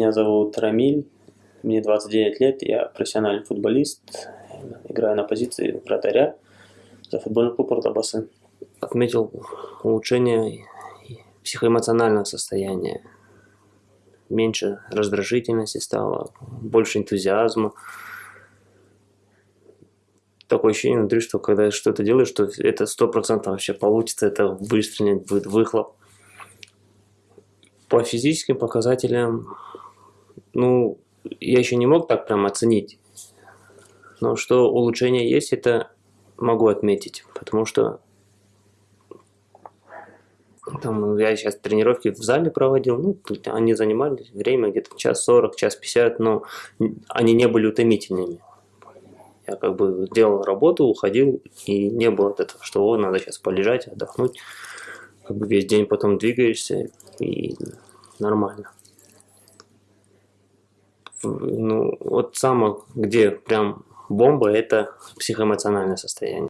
Меня зовут Рамиль, мне 29 лет, я профессиональный футболист, играю на позиции вратаря за футбольный клуб Ордобасы. Отметил улучшение психоэмоционального состояния. Меньше раздражительности стало, больше энтузиазма. Такое ощущение внутри, что когда что-то делаешь, что это сто процентов вообще получится, это выстрелит, будет выхлоп. По физическим показателям, ну, я еще не мог так прям оценить. Но что улучшение есть, это могу отметить, потому что там, я сейчас тренировки в зале проводил, ну, они занимали время где-то час сорок, час пятьдесят, но они не были утомительными. Я как бы делал работу, уходил, и не было этого, что о, надо сейчас полежать, отдохнуть. Как бы весь день потом двигаешься, и нормально. Ну, вот самое, где прям бомба, это психоэмоциональное состояние.